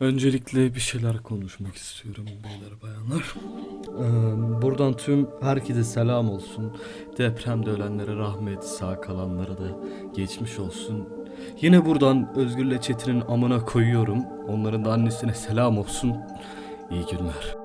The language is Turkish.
Öncelikle bir şeyler konuşmak istiyorum beyler bayanlar. Ee, buradan tüm herkese selam olsun. Depremde ölenlere rahmet, sağ kalanlara da geçmiş olsun. Yine buradan Özgür'le Çetin'in amına koyuyorum. Onların da annesine selam olsun. İyi günler.